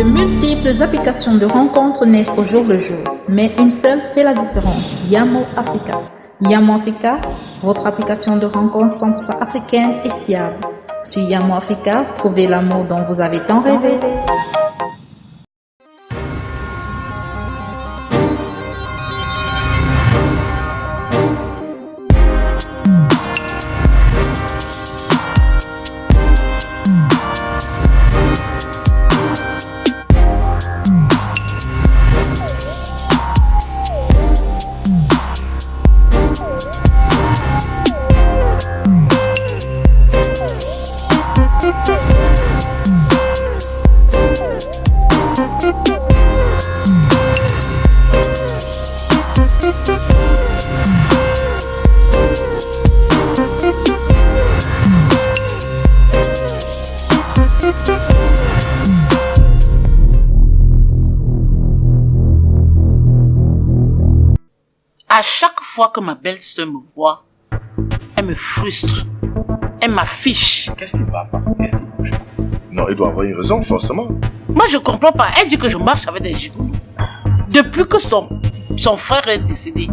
De multiples applications de rencontres naissent au jour le jour, mais une seule fait la différence, Yamo Africa. Yamo Africa, votre application de rencontres 100% africaine et fiable. Sur Yamo Africa, trouvez l'amour dont vous avez tant rêvé. À chaque fois que ma belle-sœur me voit, elle me frustre. Elle m'affiche. Qu'est-ce qui ne va pas? Qu'est-ce qui bouge pas? Non, il doit avoir une raison, forcément. Moi, je comprends pas. Elle dit que je marche avec des gigolos. Depuis que son, son frère est décédé,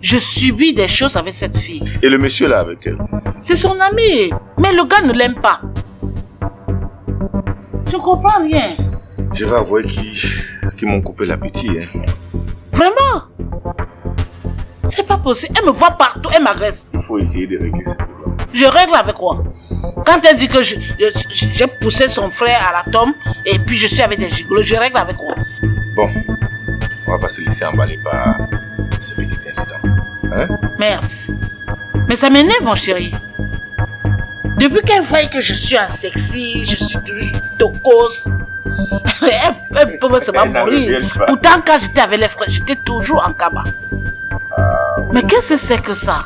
je subis des choses avec cette fille. Et le monsieur là avec elle? C'est son ami. Mais le gars ne l'aime pas. Je comprends rien. Je vais avouer qu'ils qu'ils m'ont coupé l'appétit. Hein. Vraiment? C'est pas possible. Elle me voit partout. Elle m'agresse. Il faut essayer de régler ce problème. Je règle avec quoi? Quand elle dit que j'ai poussé son frère à la tombe et puis je suis avec des gigolos, je règle avec quoi? Bon, on va pas se laisser emballer par ce petit incident. Hein? Merde. Mais ça m'énerve, mon chéri. Depuis qu'elle voit que je suis un sexy, je suis toujours tocos. elle, elle peut se mourir. Pourtant, quand j'étais avec les frères, j'étais toujours en cabas. Ah, Mais qu'est-ce que c'est que ça?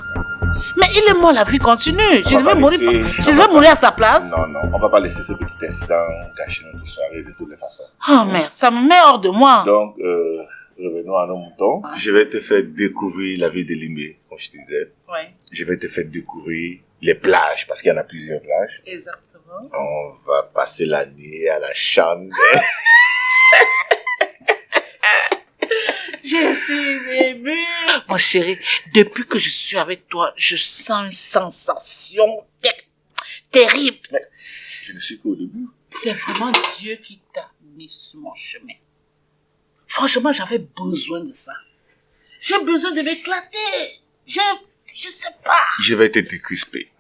Mais il est mort, la vie continue. Je vais mourir, laisser- je vais va mourir à sa place. Non, non, on va pas laisser ce petit incident gâcher notre soirée de toutes les façons. Oh merde, ça me met hors de moi. Donc, euh, revenons à nos moutons. Je vais te faire découvrir la ville de Limé, comme je te disais. Ouais, Je vais te faire découvrir les plages, parce qu'il y en a plusieurs plages. exactement. On va passer la nuit à la chambre. Je suis émue. Mon chéri, depuis que je suis avec toi, je sens une sensation ter- terrible. Je ne suis qu'au début. C'est vraiment Dieu qui t'a mis sur mon chemin. Franchement, j'avais besoin de ça. J'ai besoin de m'éclater. J'ai, je sais pas. Je vais te décrisper.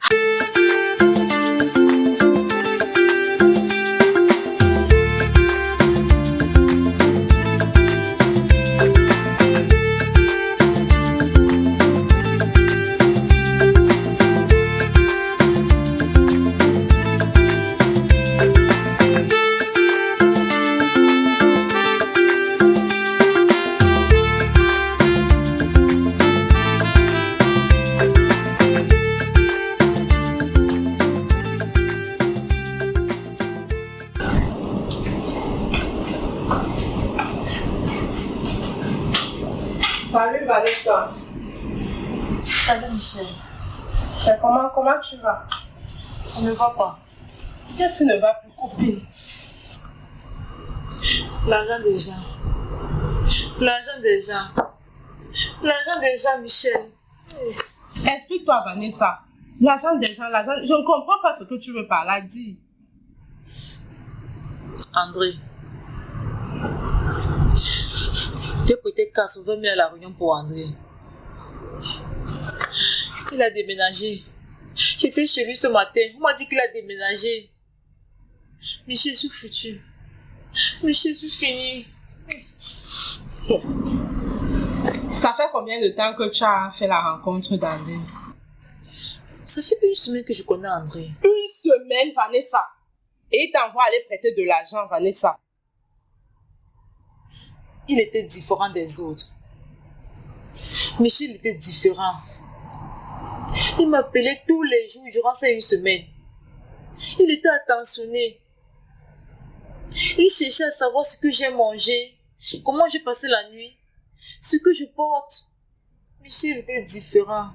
Salut Vanessa. Salut Michel. C'est comment, comment tu vas? On ne va pas. Qu'est-ce qui ne va plus, copine? L'argent des gens. L'argent des gens. L'argent des gens, Michel. Explique-toi Vanessa. L'argent des gens, l'argent... Je ne comprends pas ce que tu veux par là, dis. André. J'ai prêté 80 000 à la réunion pour André. Il a déménagé. J'étais chez lui ce matin. On m'a dit qu'il a déménagé. Michel, je suis foutu. Michel, je suis fini. Ça fait combien de temps que tu as fait la rencontre d'André? Ça fait une semaine que je connais André. Une semaine, Vanessa. Et il t'envoie aller prêter de l'argent, Vanessa. Il était différent des autres. Michel était différent. Il m'appelait tous les jours durant ces une semaine. Il était attentionné. Il cherchait à savoir ce que j'ai mangé, comment j'ai passé la nuit, ce que je porte. Michel était différent.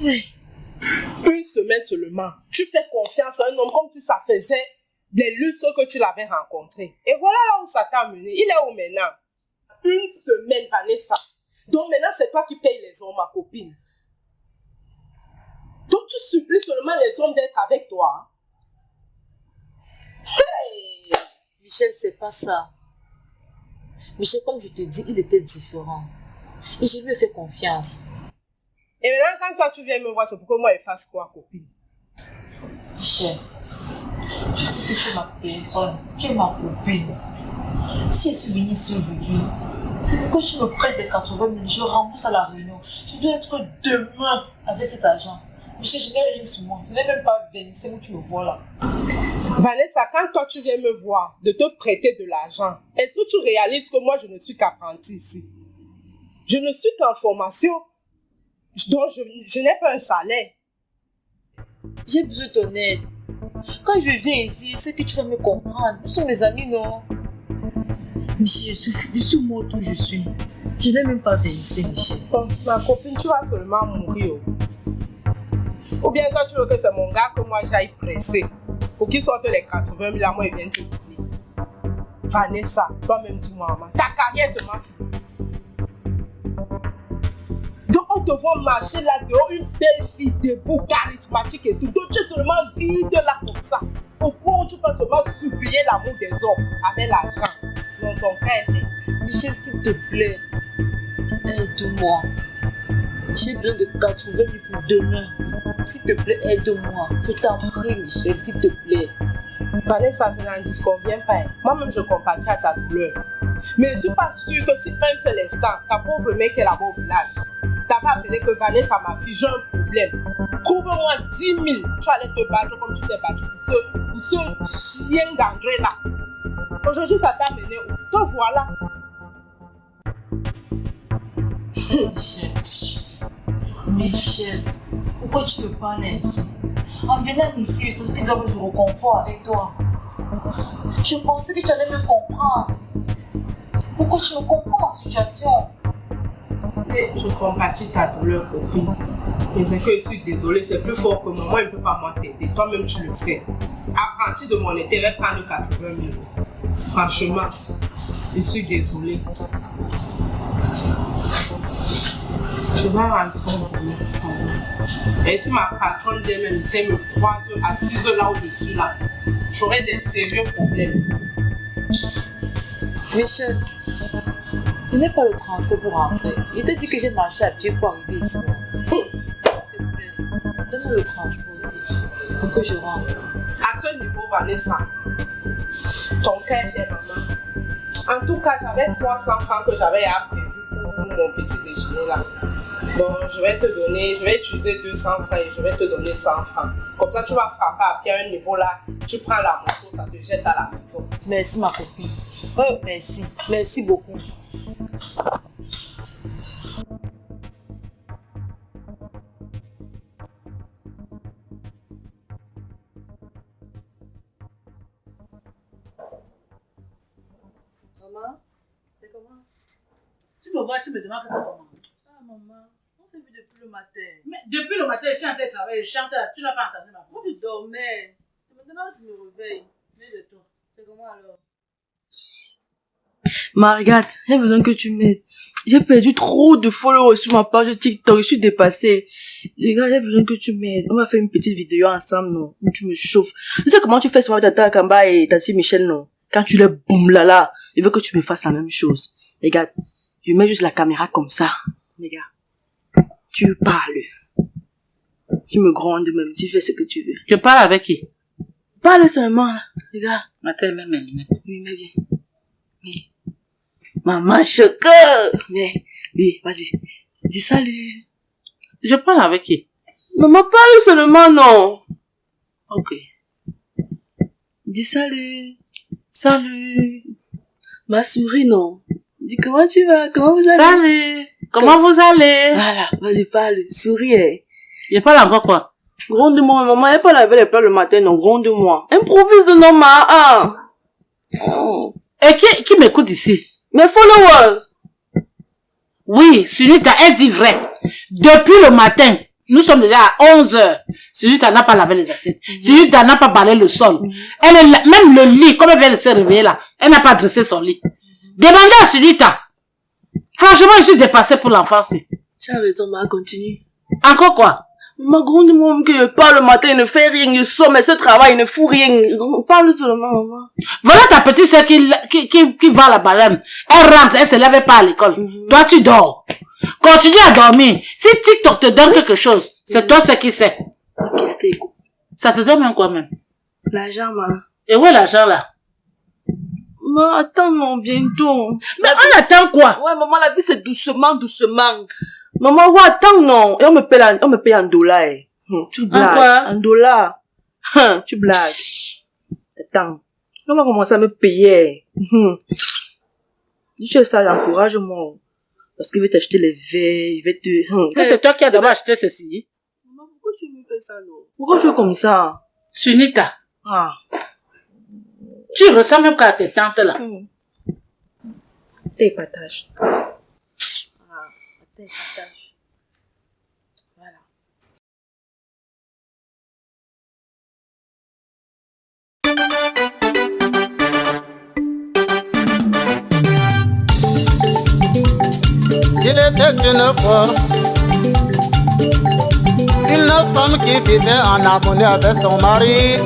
Une semaine seulement. Tu fais confiance à un homme comme si ça faisait des lustres que tu l'avais rencontré. Et voilà là où ça t'a mené. Il est où maintenant? Une semaine, Vanessa. Donc maintenant, c'est toi qui payes les hommes, ma copine. Donc tu supplies seulement les hommes d'être avec toi. Hey Michel, c'est pas ça. Michel, comme je te dis, il était différent. Et je lui ai fait confiance. Et maintenant, quand toi tu viens me voir, c'est pour que moi je fasse quoi, copine? Michel, tu sais que tu es ma personne, tu es ma copine. Si je suis venue ici aujourd'hui, c'est pour que tu me prêtes des 80 000, je rembourse à la réunion. Je dois être demain avec cet argent. Michel, je n'ai rien sur moi. Je n'ai même pas 25 où tu me vois là. Vanessa, quand toi tu viens me voir de te prêter de l'argent, est-ce que tu réalises que moi je ne suis qu'apprenti ici? Je ne suis qu'en formation, donc je, je n'ai pas un salaire. J'ai besoin de ton aide. Quand je viens ici, je sais que tu vas me comprendre. Nous sommes des amis, non? Michel, je suis, suis morte où je suis. Je n'ai même pas versé, Michel. Ma copine, tu vas seulement mourir. Ou bien toi tu veux que c'est mon gars que moi j'aille presser pour qu'il sorte les 80 000 à moi et vienne te donner. Vanessa, toi-même dis-moi, ta carrière seulement finie. On te voit marcher là dehors, une belle fille debout, charismatique et tout. Donc tu es seulement vide là comme ça. Au point où tu peux seulement supplier l'amour des hommes avec l'argent. Non, ton cœur est. Michel, s'il te plaît, aide-moi. J'ai besoin de 80 000 pour demain. S'il te plaît, aide-moi. Je t'en prie, Michel, s'il te plaît. Vanessa, je n'en disconviens pas. hein. Moi-même, je compatis à ta douleur. Mais je ne suis pas sûre que si un seul instant, ta pauvre mère est là-bas au village, t'avais appelé que Vanessa, ma fille, j'ai un problème. Trouve-moi 10 000. Tu allais te battre comme tu t'es battu pour ce, chien d'André là. Aujourd'hui, ça t'a mené où? Te voilà. Michel. Michel, pourquoi tu me parles ainsi En venant ici, je savais que dois me réconfort avec toi. Je pensais que tu allais me comprendre. Pourquoi tu me comprends ma situation? Je compatis ta douleur, copine. Mais c'est que je suis désolée, c'est plus fort que moi. Moi, je ne peux pas moi t'aider. Toi-même, tu le sais. Apprenti de mon intérêt, prendre 80 000 euros. Franchement, je suis désolée. Je dois rentrer pardon. Et si ma patronne d'elle-même me croise assise là où je suis là, j'aurai des sérieux problèmes. Michel, je n'ai pas le transport pour rentrer. Je t'ai dit que j'ai marché à pied pour arriver ici. S'il te plaît, donne-moi le transport pour que je rentre. À ce niveau, Vanessa, ton cœur est maman. En tout cas, j'avais 300 francs que j'avais à prévu pour mon petit déjeuner là. Donc, je vais te donner, je vais utiliser 200 francs et je vais te donner 100 francs. Comme ça, tu vas frapper à pied à un niveau là, tu prends la moto, ça te jette à la maison. Merci ma copine. Oh, merci. Merci beaucoup. Maman, c'est comment? Tu me vois, tu me demandes que c'est comment. Ah, maman, on s'est vu depuis le matin. Mais depuis le matin, je suis en train de travailler, je chante, tu n'as pas entendu ma voix. Moi, je dormais? Maintenant je me réveille. Mais de toi, c'est comment alors? Margaret, j'ai besoin que tu m'aides. J'ai perdu trop de followers sur ma page TikTok, je suis dépassée. Regarde, j'ai besoin que tu m'aides. On va faire une petite vidéo ensemble, non? Où tu me chauffes. Tu sais comment tu fais souvent avec Tata Kamba et Tati Michel, non? Quand tu les boum là là, je veux que tu me fasses la même chose. Regarde, je mets juste la caméra comme ça. Regarde. Tu parles. Tu me grondes même, tu fais ce que tu veux. Je parle avec qui? Parle seulement, là. Regarde. Attends, même mes lunettes. Oui, mais bien. Mais, maman choco. Mais, oui, vas-y. Dis salut. Je parle avec qui? Maman parle seulement, non. Ok. Dis salut. Salut. Ma souris, non. Dis comment tu vas, comment vous allez? Salut Comment vous allez? Voilà, vas-y, parle. Souris, eh. Je parle encore quoi? Gronde-moi, maman, elle pas laver les plats le matin, non, gronde-moi. Improvise, non, ma, ah. Oh. Et qui, qui m'écoute ici? Mes followers. Oui, Sunita, elle dit vrai. Depuis le matin, Nous sommes déjà à 11 heures. Sylvita n'a pas lavé les assiettes. Sylvita n'a pas balayé le sol. Elle est là- même le lit, comme elle vient de se réveiller là, elle n'a pas dressé son lit. Demandez à Sylvita. Franchement, je suis dépassée pour l'enfance. Tu as raison, maman, continue. Encore quoi? Ma grande maman je parle le matin, il ne fait rien, il sort, mais ce travail, il ne fout rien. Parle seulement, maman. Voilà ta petite soeur qui, qui, qui, qui va à la barème. Elle rentre, elle se lève pas à l'école. Toi, tu dors. Continue à dormir. Si TikTok te donne quelque chose, c'est toi ce qui t'écoutes. Ça te donne même quoi même? L'argent, maman. Et où est l'argent là? Maman, attends, non, bientôt. Mais on attend quoi? Ouais, maman, la vie, c'est doucement, doucement. Maman, ouais, attends, non. Et on me paye, en- on me paye en dollars. eh. Hum, tu blagues. quoi? En dollars. Hum, tu blagues. Attends. On va commencer à me payer. Hum. Dis que ça, encourage-moi. Parce qu'il veut t'acheter les verres, il veut te... Hum. Et C'est toi qui as d'abord acheté ceci. Maman, pourquoi tu me fais ça, non? Pourquoi tu fais comme ça? Sunita. Ah. Tu ressembles même qu'à tes tantes là. Hum. T'es partage. Voilà. Il était une fois une femme qui vivait en harmonie avec son mari.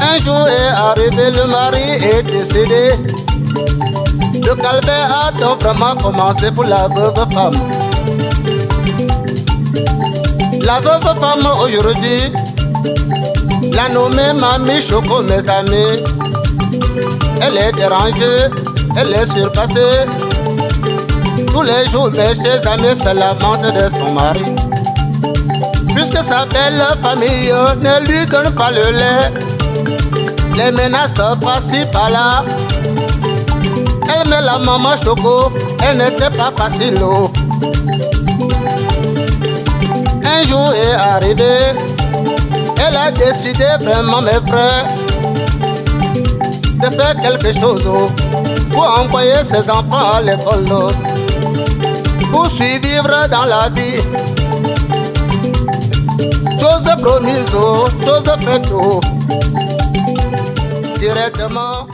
Un jour est arrivé, le mari est décédé. Le calvaire a donc vraiment commencé pour la veuve femme. La veuve femme aujourd'hui, la nommée Mamie Choco, mes amis. Elle est dérangée, elle est surpassée. Tous les jours, mes chers amis se lamentent de son mari. Puisque sa belle famille ne lui donne pas le lait, les menaces par-ci par-là. Elle met la maman choco, elle n'était pas facile. oh. Un jour est arrivé, elle a décidé vraiment, mes frères, de faire quelque chose oh, pour envoyer ses enfants à l'école. oh pour survivre dans la vie. Chose promise, chose faite, directement